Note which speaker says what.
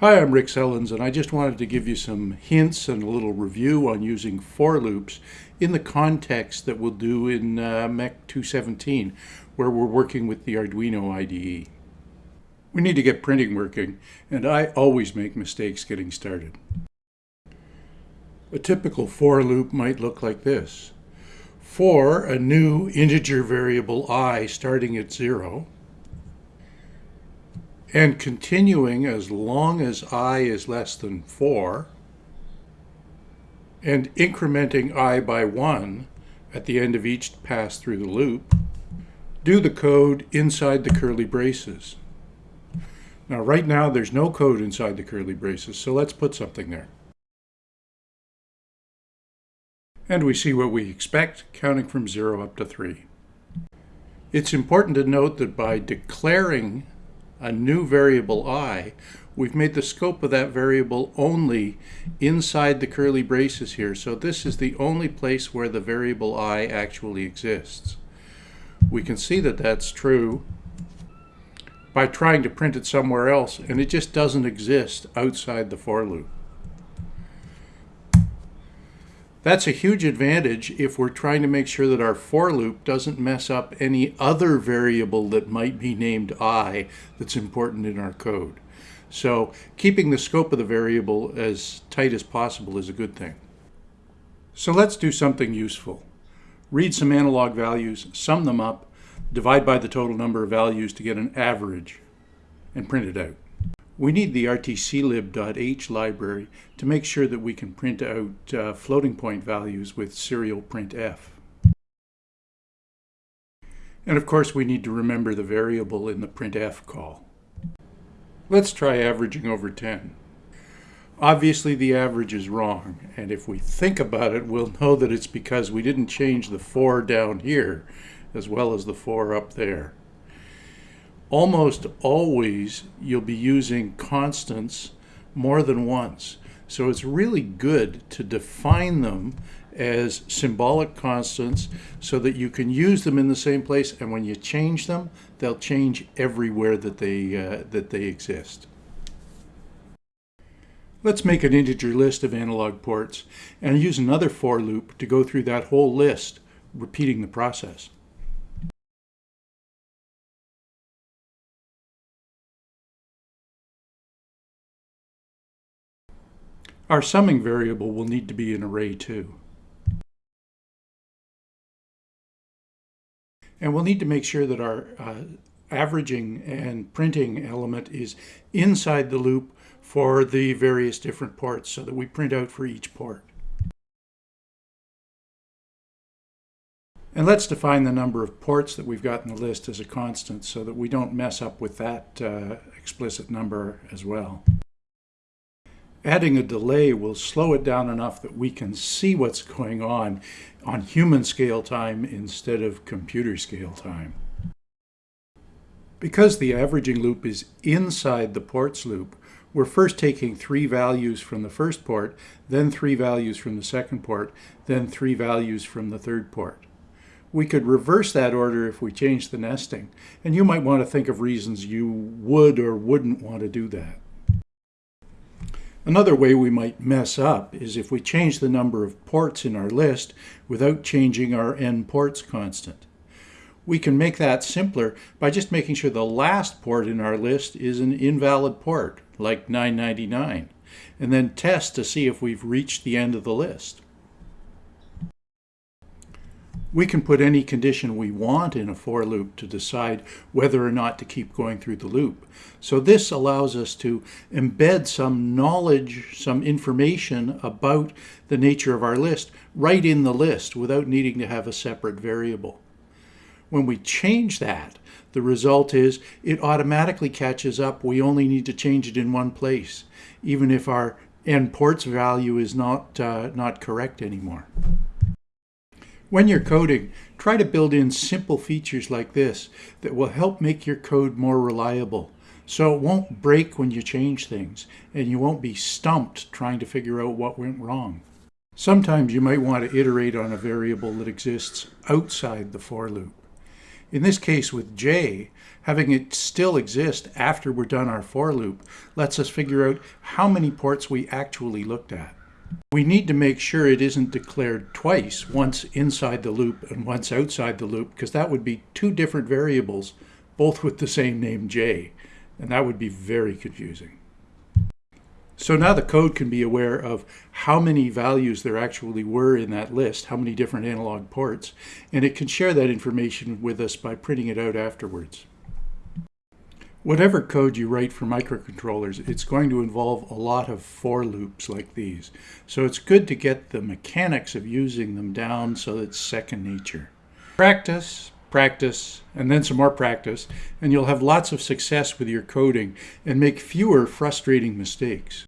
Speaker 1: Hi, I'm Rick Sellens, and I just wanted to give you some hints and a little review on using for loops in the context that we'll do in uh, MEC 217, where we're working with the Arduino IDE. We need to get printing working, and I always make mistakes getting started. A typical for loop might look like this. For a new integer variable i starting at zero, and continuing as long as i is less than 4, and incrementing i by 1 at the end of each pass through the loop, do the code inside the curly braces. Now right now there's no code inside the curly braces, so let's put something there. And we see what we expect, counting from 0 up to 3. It's important to note that by declaring a new variable i, we've made the scope of that variable only inside the curly braces here. So this is the only place where the variable i actually exists. We can see that that's true by trying to print it somewhere else, and it just doesn't exist outside the for loop. That's a huge advantage if we're trying to make sure that our for loop doesn't mess up any other variable that might be named i that's important in our code. So keeping the scope of the variable as tight as possible is a good thing. So let's do something useful. Read some analog values, sum them up, divide by the total number of values to get an average, and print it out. We need the rtclib.h library to make sure that we can print out uh, floating point values with serial printf. And of course we need to remember the variable in the printf call. Let's try averaging over 10. Obviously the average is wrong, and if we think about it, we'll know that it's because we didn't change the 4 down here as well as the 4 up there almost always you'll be using constants more than once. So it's really good to define them as symbolic constants so that you can use them in the same place and when you change them they'll change everywhere that they uh, that they exist. Let's make an integer list of analog ports and use another for loop to go through that whole list repeating the process. Our summing variable will need to be an array too. And we'll need to make sure that our uh, averaging and printing element is inside the loop for the various different ports so that we print out for each port. And let's define the number of ports that we've got in the list as a constant so that we don't mess up with that uh, explicit number as well. Adding a delay will slow it down enough that we can see what's going on on human scale time instead of computer scale time. Because the averaging loop is inside the ports loop, we're first taking three values from the first port, then three values from the second port, then three values from the third port. We could reverse that order if we change the nesting, and you might want to think of reasons you would or wouldn't want to do that. Another way we might mess up is if we change the number of ports in our list without changing our n ports constant. We can make that simpler by just making sure the last port in our list is an invalid port, like 999, and then test to see if we've reached the end of the list. We can put any condition we want in a for loop to decide whether or not to keep going through the loop. So this allows us to embed some knowledge, some information about the nature of our list right in the list without needing to have a separate variable. When we change that, the result is it automatically catches up. We only need to change it in one place, even if our n ports value is not, uh, not correct anymore. When you're coding, try to build in simple features like this that will help make your code more reliable. So it won't break when you change things, and you won't be stumped trying to figure out what went wrong. Sometimes you might want to iterate on a variable that exists outside the for loop. In this case with J, having it still exist after we're done our for loop lets us figure out how many ports we actually looked at. We need to make sure it isn't declared twice, once inside the loop and once outside the loop, because that would be two different variables, both with the same name J, and that would be very confusing. So now the code can be aware of how many values there actually were in that list, how many different analog ports, and it can share that information with us by printing it out afterwards. Whatever code you write for microcontrollers, it's going to involve a lot of for loops like these. So it's good to get the mechanics of using them down so it's second nature. Practice, practice, and then some more practice, and you'll have lots of success with your coding and make fewer frustrating mistakes.